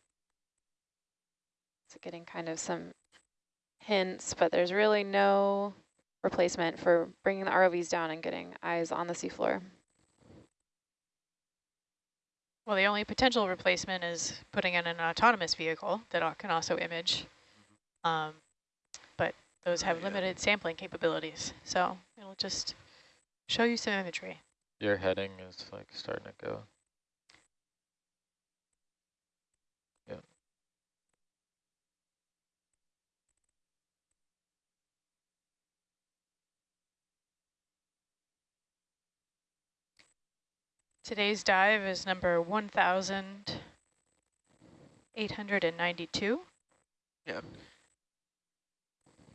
So getting kind of some hints, but there's really no replacement for bringing the ROVs down and getting eyes on the seafloor. Well, the only potential replacement is putting in an autonomous vehicle that can also image. Um, but those have limited sampling capabilities. So it'll just show you some imagery. Your heading is like starting to go. Today's dive is number 1,892. Yeah.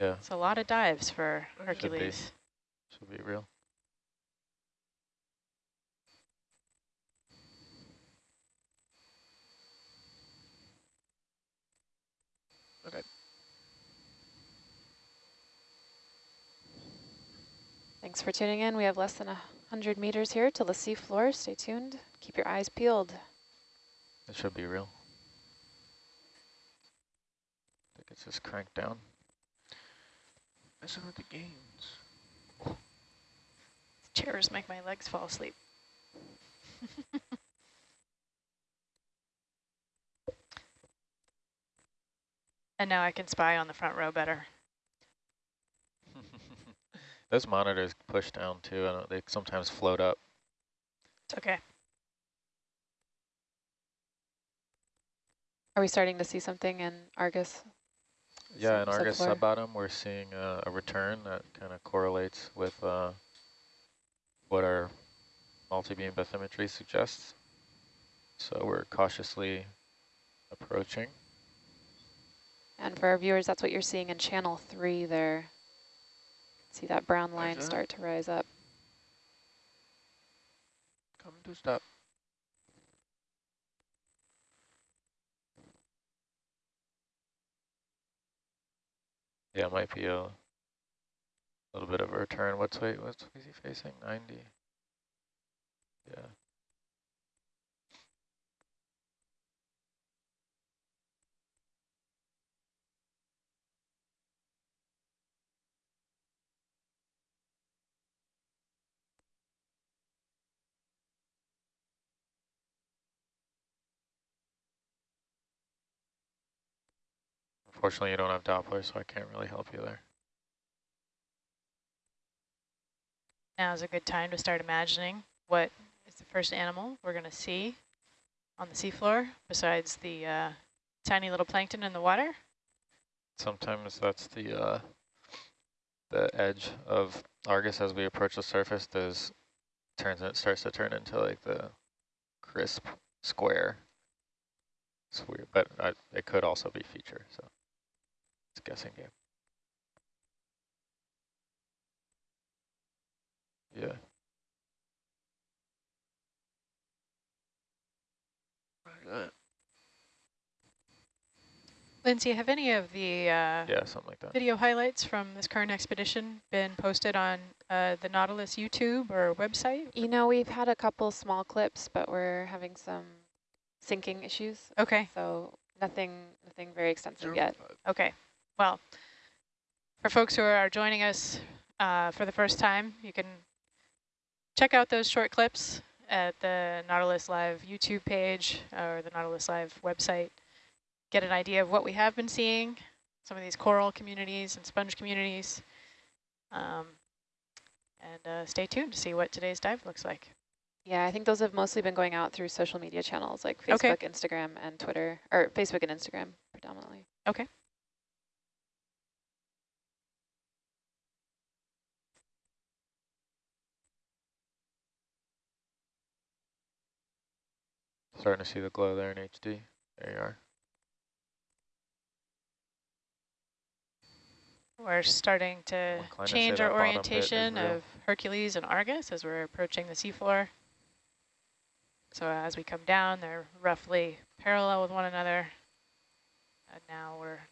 Yeah. It's a lot of dives for Should be. Hercules. Should be real. Okay. Thanks for tuning in. We have less than 100 meters here till the seafloor. Stay tuned. Keep your eyes peeled. It should be real. I think it's just cranked down. Messing with the gains. Chairs make my legs fall asleep. and now I can spy on the front row better. Those monitors push down too, and they sometimes float up. It's okay. Are we starting to see something in Argus? Yeah, in Argus subfloor? sub-bottom, we're seeing uh, a return that kind of correlates with uh, what our multi-beam bathymetry suggests. So we're cautiously approaching. And for our viewers, that's what you're seeing in channel three there. See that brown line start to rise up. Come to stop. Yeah, might be a little bit of a return. What's wait, what's is he facing? 90. Yeah. Unfortunately, you don't have Doppler, so I can't really help you there. Now is a good time to start imagining what is the first animal we're going to see on the seafloor besides the uh, tiny little plankton in the water. Sometimes that's the uh, the edge of Argus as we approach the surface. There's turns it starts to turn into like the crisp square. It's weird, but I, it could also be feature. So it's a guessing game. Yeah. Right. Lindsay, have any of the uh, Yeah, something like that. video highlights from this current expedition been posted on uh, the Nautilus YouTube or website? You know, we've had a couple small clips, but we're having some syncing issues. Okay, So nothing, nothing very extensive yet. okay. Well, for folks who are joining us uh, for the first time, you can check out those short clips at the Nautilus Live YouTube page or the Nautilus Live website. Get an idea of what we have been seeing, some of these coral communities and sponge communities. Um, and uh, stay tuned to see what today's dive looks like. Yeah, I think those have mostly been going out through social media channels like Facebook, Okay. Instagram, and Twitter, or Facebook and Instagram predominantly. Okay. Starting to see the glow there in HD. There you are. We're starting to change our bottom bit is orientation of Hercules and Argus as we're approaching the seafloor. So as we come down, they're roughly parallel with one another. And now we're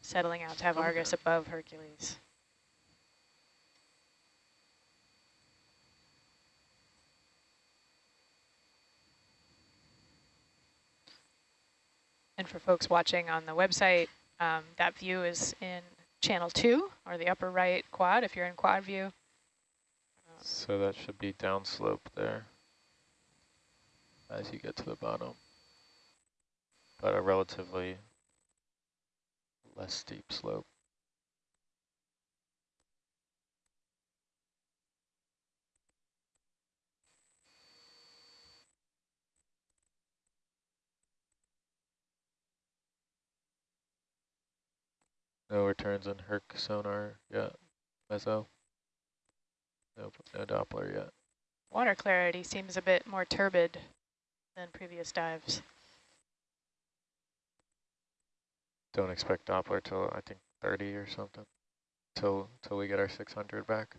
settling out to have Argus above Hercules. And for folks watching on the website, um, that view is in channel two or the upper right quad if you're in quad view. So that should be downslope there as you get to the bottom. But a relatively less steep slope. No returns in Herc sonar yet. Meso. Nope, no Doppler yet. Water clarity seems a bit more turbid than previous dives. Don't expect Doppler till I think 30 or something. Till till we get our 600 back.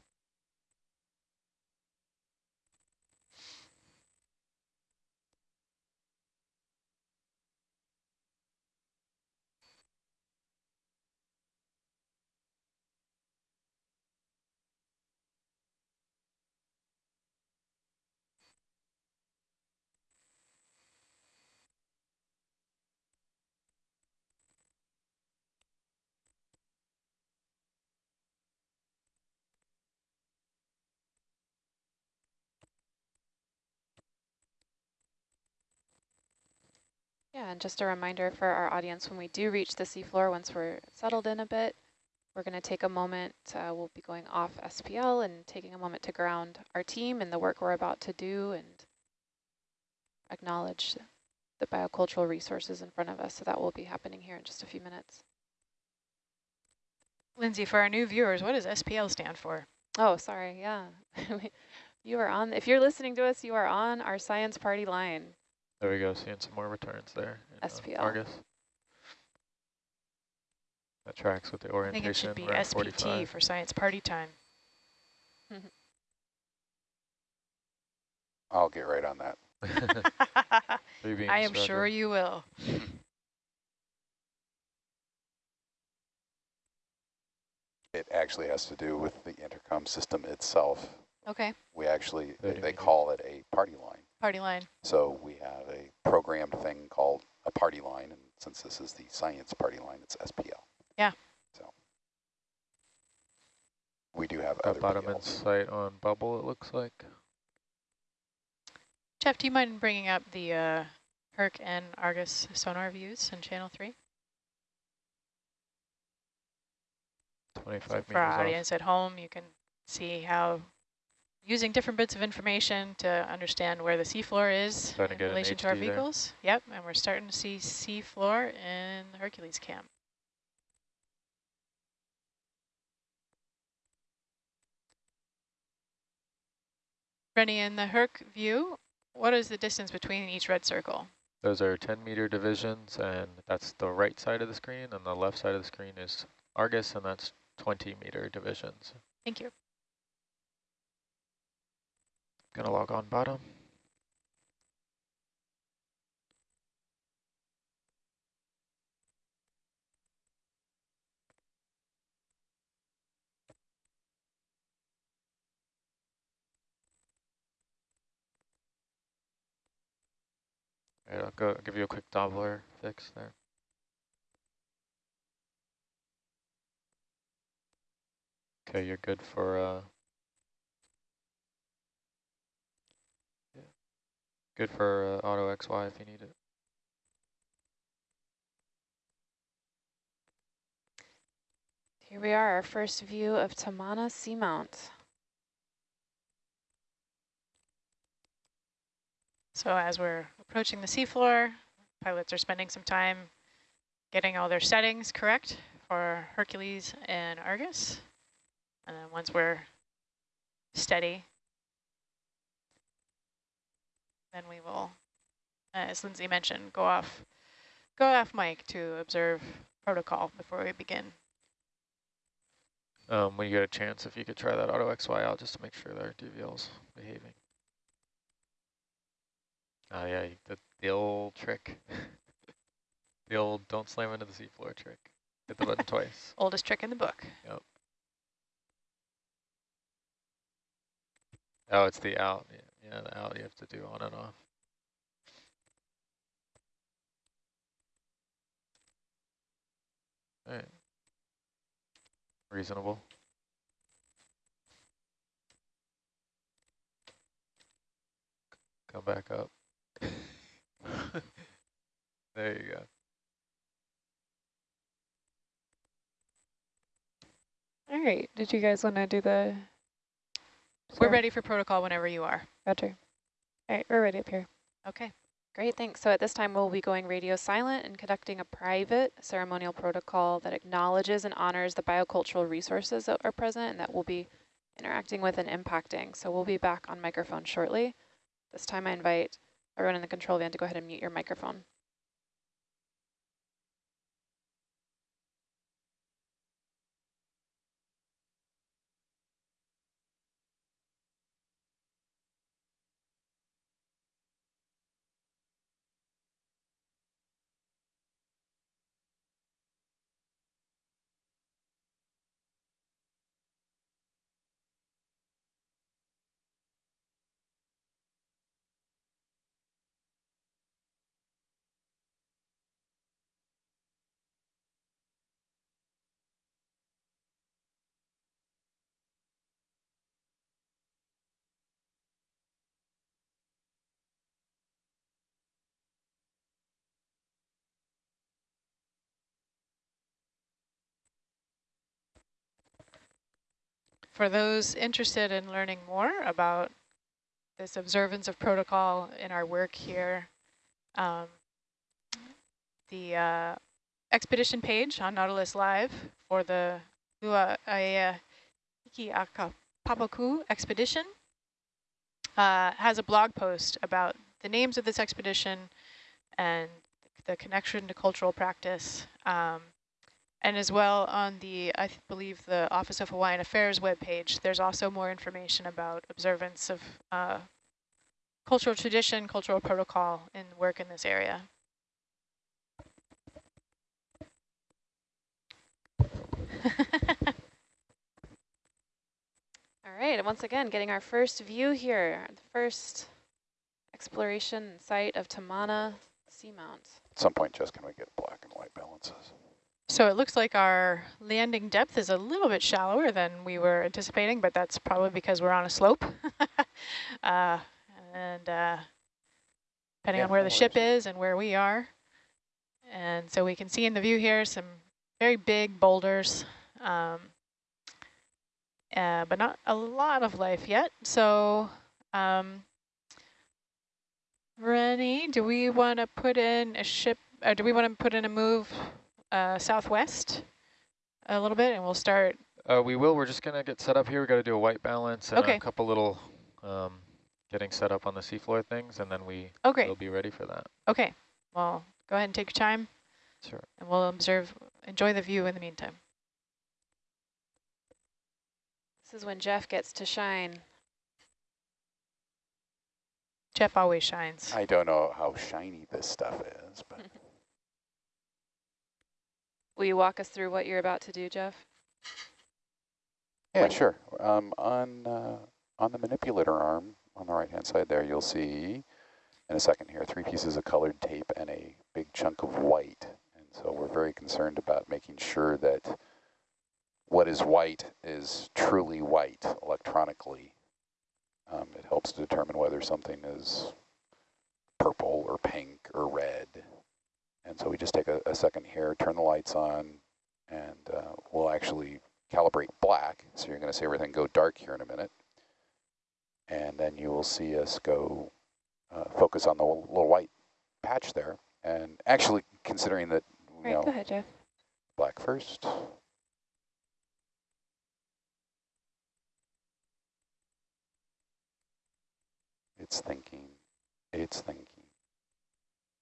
Yeah, and just a reminder for our audience, when we do reach the seafloor, once we're settled in a bit, we're going to take a moment, uh, we'll be going off SPL and taking a moment to ground our team and the work we're about to do and acknowledge the biocultural resources in front of us. So that will be happening here in just a few minutes. Lindsay, for our new viewers, what does SPL stand for? Oh, sorry, yeah. you are on, if you're listening to us, you are on our science party line. There we go, seeing some more returns there. in, uh, SPL. Argus. That tracks with the orientation. I think orientation. it should be SPT 45. for science party time. I'll get right on that. Are you I am instructed? sure you will. It actually has to do with the intercom system itself. Okay, We actually, they, they call it a party line. Party line. So we have a programmed thing called a party line, and since this is the science party line, it's SPL. Yeah. So we do have Got other bottom PLs. insight on bubble, it looks like. Jeff, do you mind bringing up the uh, Herc and Argus sonar views in channel three? 25 So meters for our off. audience at home, you can see how using different bits of information to understand where the seafloor is Starting in relation to our HD there. vehicles. Yep, and we're starting to see seafloor in the Hercules camp. Rennie, in the Herc view, what is the distance between each red circle? Those are 10 meter divisions, and that's the right side of the screen, and the left side of the screen is Argus, and that's 20 meter divisions. Thank you. Gonna log on bottom. Right, I'll go give you a quick Doppler fix there. Okay, you're good for uh, Good for uh, auto XY if you need it. Here we are, our first view of Tamana Seamount. So as we're approaching the seafloor, pilots are spending some time getting all their settings correct for Hercules and Argus. And then once we're steady, then we will, as Lindsay mentioned, go off, go off mic to observe protocol before we begin. Um, when you get a chance, if you could try that auto XY out just to make sure that our DVL's behaving. Oh yeah, the, the old trick. the old don't slam into the seafloor trick. Hit the button twice. Oldest trick in the book. Yep. Oh, it's the out. Yeah, yeah, the out you have to do on and off. All right. Reasonable. Come back up. there you go. All right, did you guys want to do the? We're ready for protocol whenever you are. Roger. All right, we're ready up here. Okay. Great, thanks. So at this time, we'll be going radio silent and conducting a private ceremonial protocol that acknowledges and honors the biocultural resources that are present and that we'll be interacting with and impacting. So we'll be back on microphone shortly. This time I invite everyone in the control van to go ahead and mute your microphone. For those interested in learning more about this observance of protocol in our work here, um, the uh, expedition page on Nautilus Live for the Lua'aea expedition uh, has a blog post about the names of this expedition and the connection to cultural practice. Um, and as well on the, I believe, the Office of Hawaiian Affairs webpage, there's also more information about observance of uh, cultural tradition, cultural protocol, and work in this area. All right, and once again, getting our first view here, the first exploration site of Tamana Seamount. At some point, just can we get black and white balances? So it looks like our landing depth is a little bit shallower than we were anticipating, but that's probably because we're on a slope. uh, and uh, depending Yeah, on where the ship is and where we are. And so we can see in the view here some very big boulders, um, uh, but not a lot of life yet. So um, Rennie, do we want to put in a ship, or do we want to put in a move uh, southwest a little bit and we'll start, Uh, we will. We're just going to get set up here. we got to do a white balance and Okay. a couple little um, getting set up on the seafloor things, and then we oh great, will be ready for that. okay. Well, go ahead and take your time Sure. and we'll observe, enjoy the view in the meantime. This is when Jeff gets to shine. Jeff always shines. I don't know how shiny this stuff is, but Will you walk us through what you're about to do, Jeff? yeah, sure. Um, on uh, on the manipulator arm on the right hand side there, you'll see in a second here three pieces of colored tape and a big chunk of white. And so we're very concerned about making sure that what is white is truly white electronically. Um, it helps to determine whether something is purple or pink or red. And so we just take a, a second here, turn the lights on, and uh, we'll actually calibrate black. So you're going to see everything go dark here in a minute. And then you will see us go uh, focus on the little white patch there. And actually, considering that, you Right, know, go ahead, Jeff. black first. It's thinking, it's thinking.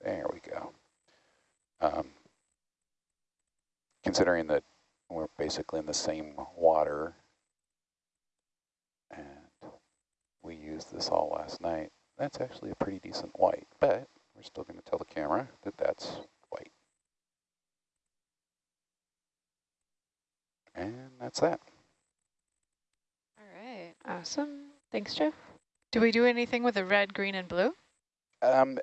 There we go. Um, considering that we're basically in the same water and we used this all last night, that's actually a pretty decent white, but we're still going to tell the camera that that's white. And that's that. All right, awesome. Thanks, Jeff. Do we do anything with the red, green, and blue? Um,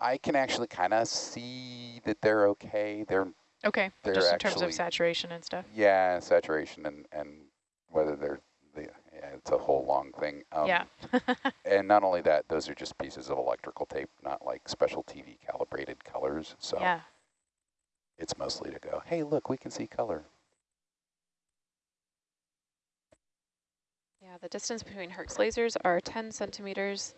I can actually kind of see that they're okay. They're Okay, They're just in terms of saturation and stuff. yeah, saturation and and whether they're the yeah, it's a whole long thing. Um, yeah. And not only that, those are just pieces of electrical tape, not like special TV calibrated colors. So yeah. it's mostly to go, hey, look, we can see color. Yeah, the distance between Herc's lasers are 10 centimeters.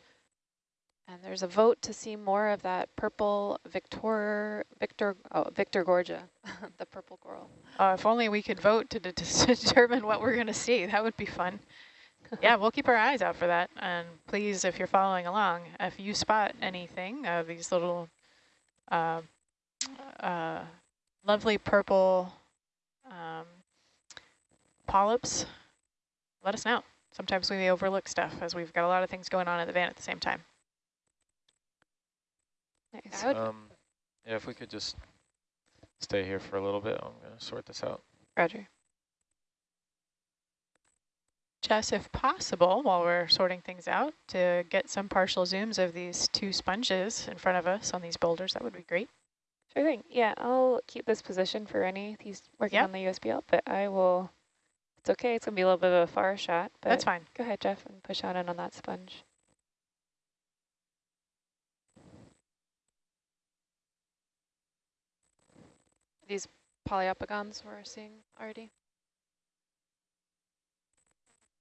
And there's a vote to see more of that purple Victor, Victor, oh, Victorgorgia, the purple coral. Uh, if only we could vote to, de to determine what we're going to see. That would be fun. yeah, we'll keep our eyes out for that. And please, if you're following along, if you spot anything, uh, these little uh, uh, lovely purple um, polyps, let us know. Sometimes we may overlook stuff as we've got a lot of things going on in the van at the same time. Nice. Would, Um, yeah, if we could just stay here for a little bit, I'm going to sort this out. Roger. Jess, if possible, while we're sorting things out, to get some partial zooms of these two sponges in front of us on these boulders, that would be great. Sure thing. Yeah, I'll keep this position for any. He's working Yep. on the USBL, but I will. It's okay. It's gonna be a little bit of a far shot, but That's fine. go ahead, Jeff, and push on in on that sponge. These Poliopogons we're seeing already.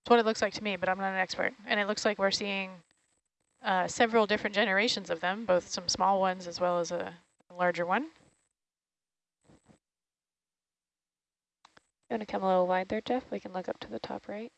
It's what it looks like to me, but I'm not an expert. And it looks like we're seeing uh, several different generations of them, both some small ones as well as a, a larger one. You want to come a little wide there, Jeff? We can look up to the top right.